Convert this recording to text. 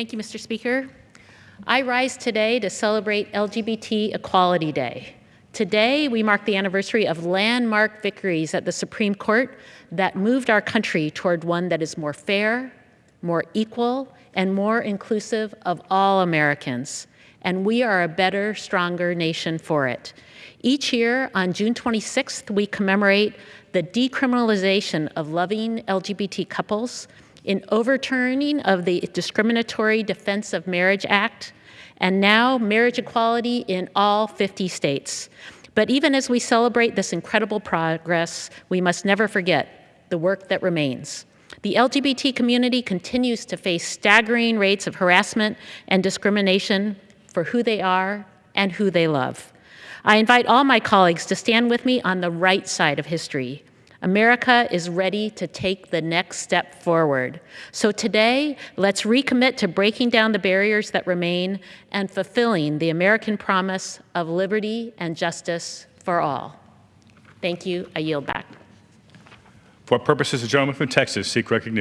Thank you, Mr. Speaker. I rise today to celebrate LGBT Equality Day. Today, we mark the anniversary of landmark victories at the Supreme Court that moved our country toward one that is more fair, more equal, and more inclusive of all Americans. And we are a better, stronger nation for it. Each year, on June 26th, we commemorate the decriminalization of loving LGBT couples, in overturning of the Discriminatory Defense of Marriage Act, and now marriage equality in all 50 states. But even as we celebrate this incredible progress, we must never forget the work that remains. The LGBT community continues to face staggering rates of harassment and discrimination for who they are and who they love. I invite all my colleagues to stand with me on the right side of history. America is ready to take the next step forward. So today, let's recommit to breaking down the barriers that remain and fulfilling the American promise of liberty and justice for all. Thank you. I yield back. For purposes, the gentleman from Texas seek recognition.